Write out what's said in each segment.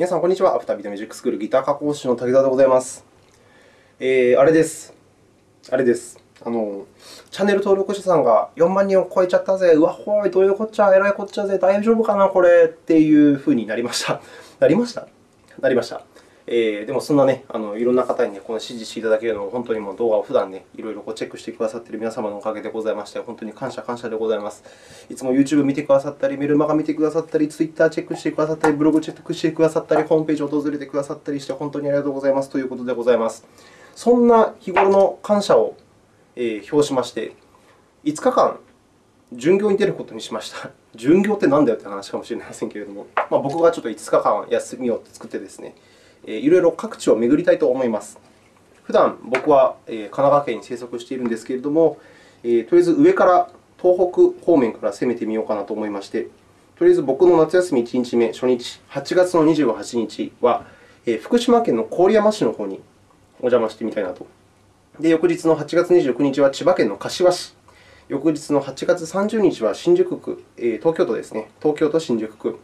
皆さん、こんにちは。アフタービートミュージックスクールギター加工師の滝沢でございます。えー、あれです。あれです。あの、チャンネル登録者さんが4万人を超えちゃったぜ。うわ、ほい、どういうこっちゃ、えらいこっちゃぜ。大丈夫かな、これ。っていうふうになりました。なりました？なりました。えー、でも、そんなね、あのいろんな方に、ね、この指示していただけるのを、本当にもう動画を普段ね、いろいろチェックしてくださっている皆様のおかげでございまして、本当に感謝感謝でございます。いつも YouTube 見てくださったり、メルマガ見てくださったり、Twitter チェックしてくださったり、ブログチェックしてくださったり、ホームページを訪れてくださったりして、本当にありがとうございますということでございます。そんな日頃の感謝を、え表しまして、5日間、巡業に出ることにしました。巡業って何だよって話かもしれませんけれども、まあ、僕がちょっと5日間休みを作ってですね、いろいろ各地を巡りたいと思います。普段僕は神奈川県に生息しているんですけれども、とりあえず上から東北方面から攻めてみようかなと思いまして、とりあえず僕の夏休み1日目、初日、8月の28日は、福島県の郡山市の方にお邪魔してみたいなと。で、翌日の8月29日は千葉県の柏市。翌日の8月30日は新宿区、東京都ですね。東京都新宿区。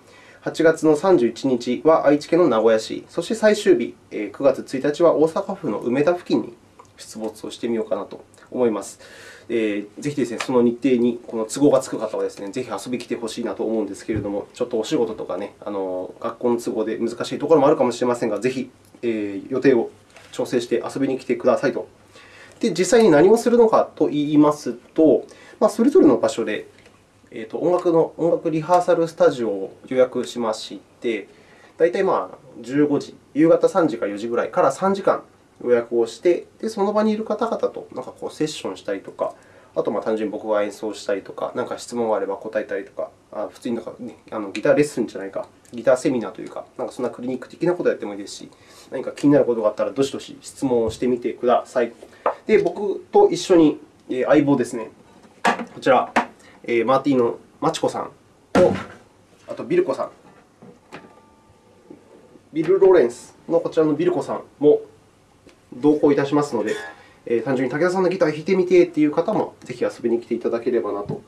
8月の31日は愛知県の名古屋市、そして最終日、9月1日は大阪府の梅田付近に出没をしてみようかなと思います。ぜひですね、その日程にこの都合がつく方はですね、ぜひ遊びに来てほしいなと思うんですけれども、ちょっとお仕事とかね、あの学校の都合で難しいところもあるかもしれませんが、ぜひ、え予定を調整して遊びに来てくださいと。で、実際に何をするのかといいますと、まあ、それぞれの場所でえーと、音楽の音楽リハーサルスタジオを予約しまして、大体まあ15時、夕方3時か4時ぐらいから3時間予約をして、でその場にいる方々となんかこうセッションしたりとか、あとまあ単純に僕が演奏したりとか、何か質問があれば答えたりとか、あ普通になんか、ね、あのギターレッスンじゃないか、ギターセミナーというか、なんかそんなクリニック的なことをやってもいいですし、何か気になることがあったら、どしどし質問をしてみてください。で、僕と一緒に相棒ですね、こちら、えー、マーティーのマチコさんと、あとビルコさん、ビル・ローレンスのこちらのビルコさんも同行いたしますので、えー、単純に武田さんのギター弾いてみてという方もぜひ遊びに来ていただければなと。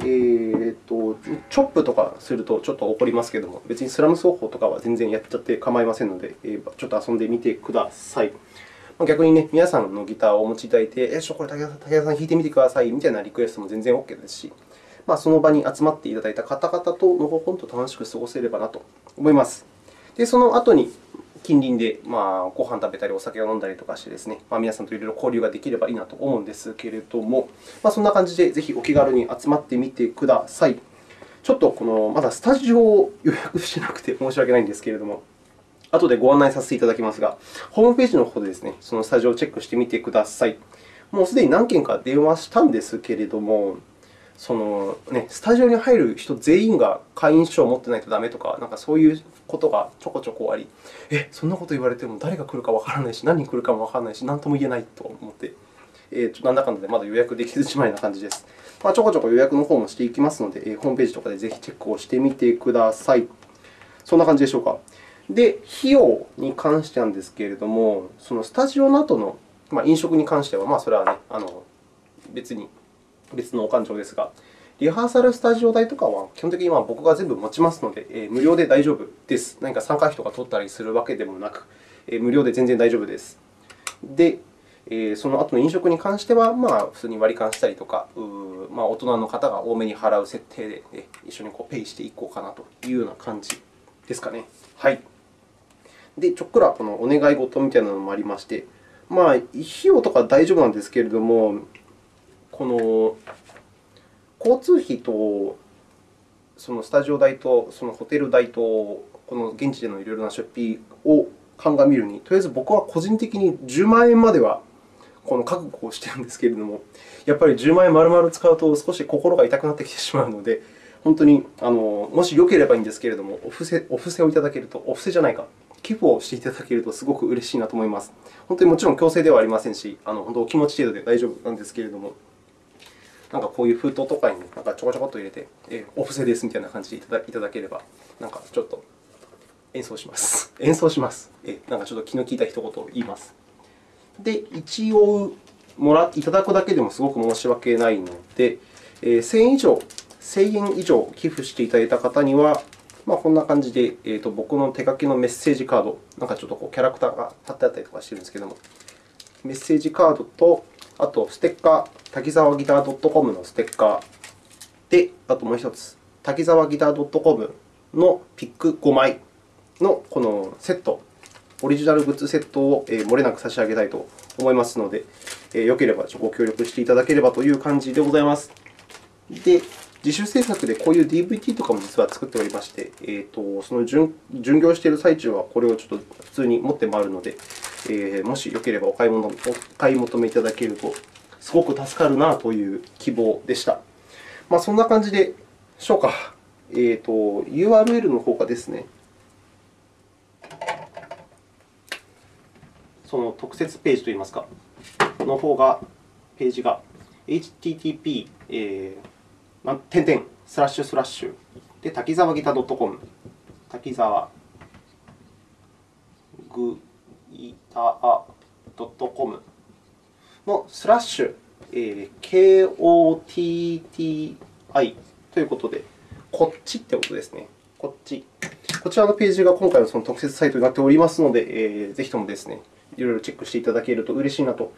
えーと、チョップとかするとちょっと怒りますけれども、別にスラム奏法とかは全然やっちゃって構いませんので、えー、ちょっと遊んでみてください。逆にね、皆さんのギターをお持ちいただいて、えー、これ武田さん弾いてみてくださいみたいなリクエストも全然 OK ですし、まあ、その場に集まっていただいた方々とのほほんと楽しく過ごせればなと思います。で、その後に近隣で、まあ、ご飯食べたり、お酒を飲んだりとかしてですね、まあ、皆さんといろいろ交流ができればいいなと思うんですけれども、まあ、そんな感じでぜひお気軽に集まってみてください。ちょっとこのまだスタジオを予約しなくて申し訳ないんですけれども、後でご案内させていただきますが、ホームページの方でですね、そのスタジオをチェックしてみてください。もうすでに何件か電話したんですけれども、そのね、スタジオに入る人全員が会員証を持ってないとダメとか、なんかそういうことがちょこちょこあり、え、そんなこと言われても誰が来るかわからないし、何人来るかもわからないし、何とも言えないと思って、えー、なんだかんだでまだ予約できずじまいな感じです。まあ、ちょこちょこ予約の方もしていきますので、ホームページとかでぜひチェックをしてみてください。そんな感じでしょうか。で、費用に関してなんですけれども、そのスタジオの後の、まあ、飲食に関しては、まあ、それはね、あの別に別のお勘定ですが、リハーサルスタジオ代とかは基本的には僕が全部持ちますので、え無料で大丈夫です。何か参加費とか取ったりするわけでもなく、え無料で全然大丈夫です。で、えその後の飲食に関しては、まあ、普通に割り勘したりとか、まあ、大人の方が多めに払う設定で、ね、一緒にこうペイしていこうかなというような感じですかね。はい。で、ちょっくらこのお願い事みたいなのもありまして、まあ、費用とか大丈夫なんですけれども、この交通費とそのスタジオ代とそのホテル代とこの現地でのいろいろな出費を鑑みるに、とりあえず僕は個人的に10万円まではこの覚悟をしているんですけれども、やっぱり10万円丸々使うと少し心が痛くなってきてしまうので、本当にあのもしよければいいんですけれども、お布施お布施をいただけると、お布施じゃないか、寄付をしていただけるとすごく嬉しいなと思います。本当にもちろん強制ではありませんし、あの本当お気持ち程度で大丈夫なんですけれども。なんかこういう封筒とかになんかちょこちょこっと入れて、えお布施ですみたいな感じでいただければ、なんかちょっと演奏します。演奏します。えなんかちょっと気の利いた一言を言います。で、一応もらいただくだけでもすごく申し訳ないので、え1000円以上、1000円以上寄付していただいた方には、まあ、こんな感じで、えーと、僕の手書きのメッセージカード、なんかちょっとこうキャラクターが貼ってあったりとかしてるんですけども、メッセージカードと、あとステッカー、滝沢ギター .com のステッカーで、あともう1つ、滝沢ギター .com のピック5枚のこのセット、オリジナルグッズセットを漏れなく差し上げたいと思いますので、よければご協力していただければという感じでございます。で、自主制作でこういう DVD とかも実は作っておりまして、えーと、その巡巡業している最中はこれをちょっと普通に持って回るので、えー、もしよければお買い物お買い求めいただけるとすごく助かるなという希望でした。まあ、そんな感じでしょうか。えーと、URL の方がですね、その特設ページといいますか、の方が、ページが http、えー点々スラッシュスラッシュで滝沢ギター .com 滝沢グギター .com のスラッシュ、えー、KOTTI ということで、こっちってことですね。こっち。こちらのページが今回のその特設サイトになっておりますので、えー、ぜひともですね、いろいろチェックしていただけると嬉しいなと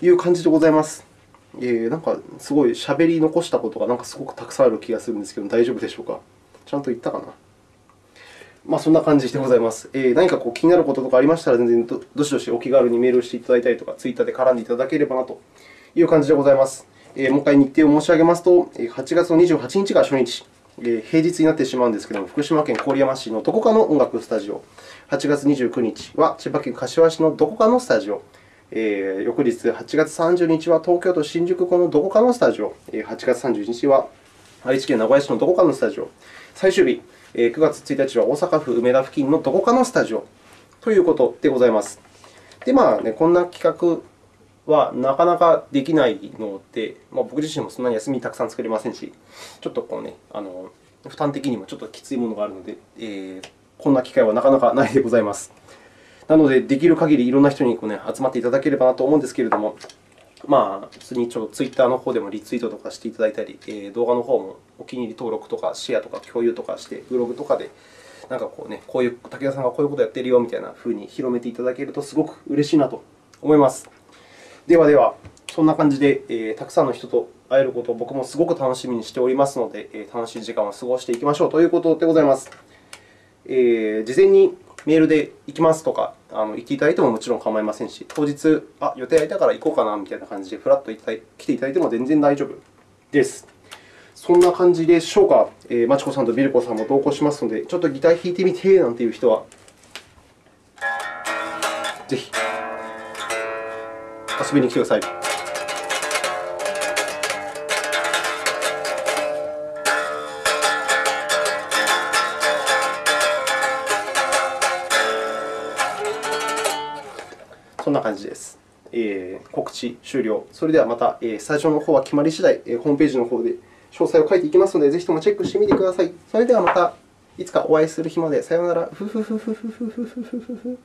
いう感じでございます。えー、なんかすごい喋り残したことがなんかすごくたくさんある気がするんですけど、大丈夫でしょうか？ちゃんと言ったかな？まあ、そんな感じでございます。えー、何かこう気になることとかありましたら、全然どしどしお気軽にメールをしていただいたりとか、ツイッターで絡んでいただければなという感じでございます。えー、もう一回日程を申し上げますと、8月の28日が初日、えー、平日になってしまうんですけれども、福島県郡山市のどこかの音楽スタジオ、8月29日は千葉県柏市のどこかのスタジオ、えー、翌日、8月30日は東京都新宿区のどこかのスタジオ、8月31日は愛知県名古屋市のどこかのスタジオ、最終日、9月1日は大阪府梅田付近のどこかのスタジオということでございます。で、まあね、こんな企画はなかなかできないので、まあ、僕自身もそんなに休みたくさん作れませんし、ちょっとこう、ね、あの負担的にもちょっときついものがあるので、えー、こんな機会はなかなかないでございます。なので、できる限りいろんな人にこう、ね、集まっていただければなと思うんですけれども、まあ、普通にちょっとツイッターの方でもリツイートとかしていただいたり、え動画の方もお気に入り登録とかシェアとか共有とかして、ブログとかでなんかこうね、こういう武田さんがこういうことやってるよみたいなふうに広めていただけるとすごく嬉しいなと思います。ではでは、そんな感じで、えー、たくさんの人と会えることを僕もすごく楽しみにしておりますので、えー、楽しい時間を過ごしていきましょうということでございます。えー、事前にメールで行きますとかあの言っていただいてももちろん構いませんし、当日、あ予定空いたから行こうかなみたいな感じでふらっと来ていただいても全然大丈夫です。そんな感じでしょうか。えー、まちこさんとビルコさんも同行しますので、ちょっとギター弾いてみてなんていう人は、ぜひ遊びに来てください。そんな感じです。えー、告知終了。それではまた、えー、スタジオの方は決まり次第、えー、ホームページの方で詳細を書いていきますので、ぜひともチェックしてみてください。それではまたいつかお会いする日まで。さようなら。ふふふふふふふふふ。